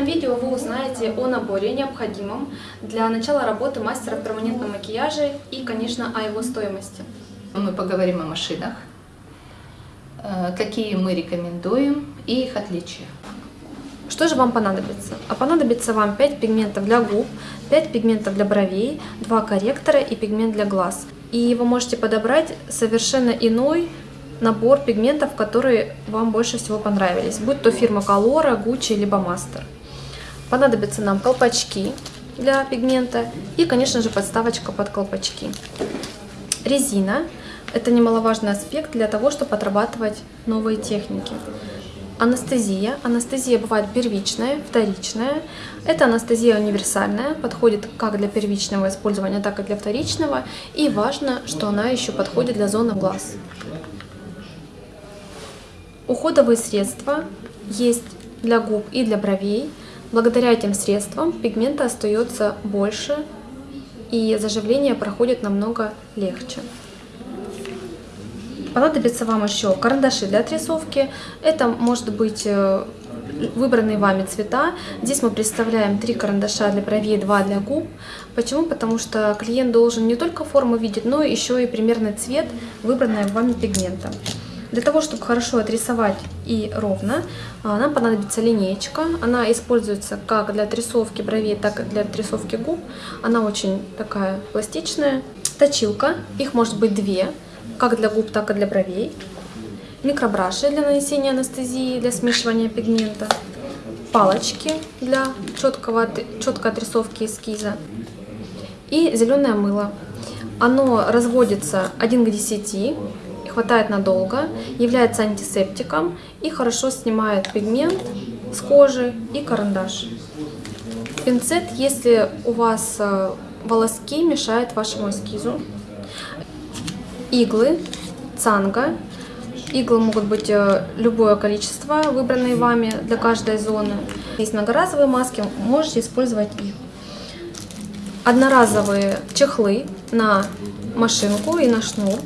видео вы узнаете о наборе, необходимом для начала работы мастера в перманентном макияже и, конечно, о его стоимости. Мы поговорим о машинах, э, какие мы рекомендуем и их отличия. Что же вам понадобится? А понадобится вам 5 пигментов для губ, 5 пигментов для бровей, 2 корректора и пигмент для глаз. И вы можете подобрать совершенно иной набор пигментов, которые вам больше всего понравились, будь то фирма Colora, Gucci, либо Master. Понадобятся нам колпачки для пигмента и, конечно же, подставочка под колпачки. Резина – это немаловажный аспект для того, чтобы отрабатывать новые техники. Анестезия. Анестезия бывает первичная, вторичная. Это анестезия универсальная, подходит как для первичного использования, так и для вторичного. И важно, что она еще подходит для зоны глаз. Уходовые средства есть для губ и для бровей. Благодаря этим средствам пигмента остается больше и заживление проходит намного легче. Понадобится вам еще карандаши для отрисовки. Это может быть э, выбранные вами цвета. Здесь мы представляем три карандаша для бровей, два для губ. Почему? Потому что клиент должен не только форму видеть, но еще и примерный цвет выбранного вами пигмента. Для того, чтобы хорошо отрисовать и ровно, а, нам понадобится линеечка. Она используется как для отрисовки бровей, так и для отрисовки губ. Она очень такая пластичная. Точилка, их может быть две, как для губ, так и для бровей. Микробраши для нанесения анестезии, для смешивания пигмента. Палочки для четкого, четкой отрисовки эскиза. И зеленое мыло. Оно разводится 1 к 10 хватает надолго, является антисептиком и хорошо снимает пигмент с кожи и карандаш. Пинцет, если у вас э, волоски мешают вашему эскизу. Иглы, цанга. Иглы могут быть э, любое количество, выбранные вами для каждой зоны. Есть многоразовые маски, можете использовать их. Одноразовые чехлы на машинку и на шнур.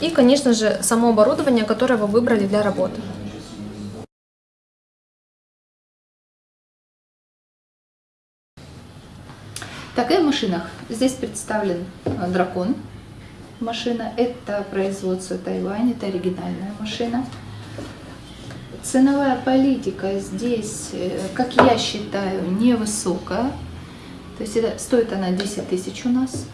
И, конечно же, само оборудование, которое вы выбрали для работы. Так, и в машинах. Здесь представлен э, дракон. Машина это производство Тайвань, это оригинальная машина. Ценовая политика здесь, э, как я считаю, невысокая. То есть это, стоит она 10 тысяч у нас.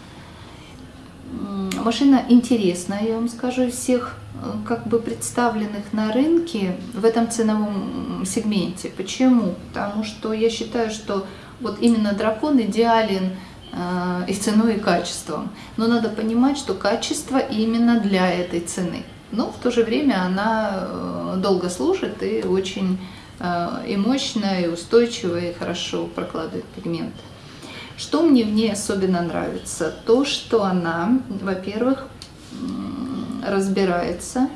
Машина интересная, я вам скажу, всех э, как бы представленных на рынке в этом ценовом сегменте. Почему? Потому что я считаю, что вот именно дракон идеален э, и ценой, и качеством. Но надо понимать, что качество именно для этой цены. Но в то же время она э, долго служит и очень и мощная, и устойчивая, и хорошо прокладывает пигменты. Что мне в ней особенно нравится? То, что она, во-первых, разбирается,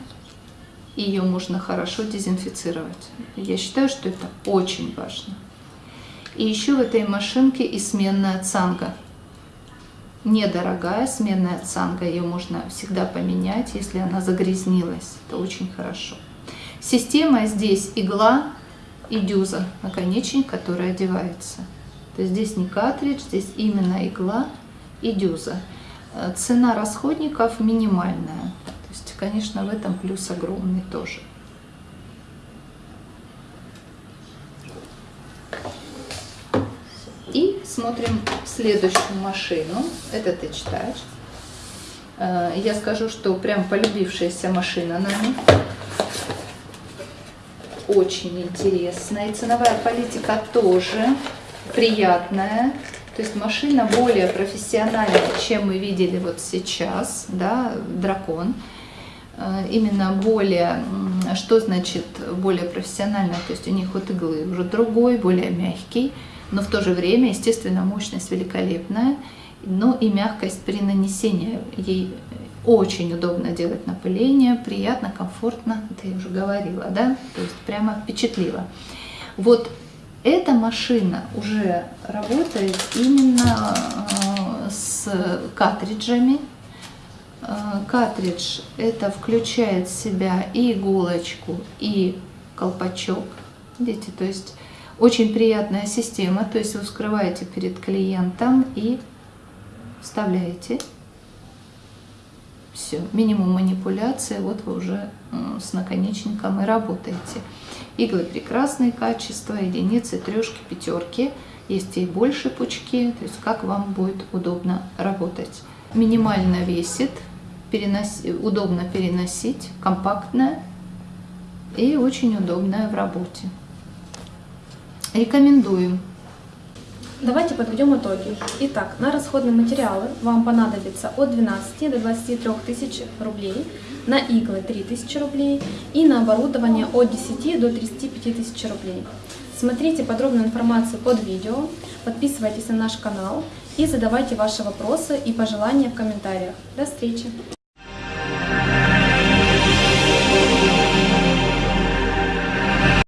ее можно хорошо дезинфицировать. Я считаю, что это очень важно. И еще в этой машинке и сменная цанга. Недорогая сменная цанга, ее можно всегда поменять, если она загрязнилась. Это очень хорошо. Система здесь игла и дюза, наконечник, который одевается. То есть здесь не картридж, здесь именно игла и дюза. Э, цена расходников минимальная. То есть, конечно, в этом плюс огромный тоже. И смотрим следующую машину. Это Touch э, Я скажу, что прям полюбившаяся машина на них. Очень интересная. И ценовая политика тоже приятная, то есть машина более профессиональная, чем мы видели вот сейчас, да, дракон. Э, именно более, что значит более профессиональная, то есть у них вот иглы уже другой, более мягкий, но в то же время, естественно, мощность великолепная, но и мягкость при нанесении. Ей очень удобно делать напыление, приятно, комфортно, это я уже говорила, да, то есть прямо впечатлило. Вот эта машина уже работает именно э, с картриджами. Э, картридж это включает в себя и иголочку, и колпачок. Видите, то есть Очень приятная система, то есть вы вскрываете перед клиентом и вставляете. Все, минимум манипуляции, вот вы уже с наконечником и работаете. Иглы прекрасные качества, единицы, трешки, пятерки. Есть и больше пучки, то есть как вам будет удобно работать. Минимально весит, переноси, удобно переносить, компактная и очень удобная в работе. Рекомендуем. Давайте подведем итоги. Итак, на расходные материалы вам понадобится от 12 до 23 тысяч рублей, на иглы 3 тысячи рублей и на оборудование от 10 до 35 тысяч рублей. Смотрите подробную информацию под видео, подписывайтесь на наш канал и задавайте ваши вопросы и пожелания в комментариях. До встречи!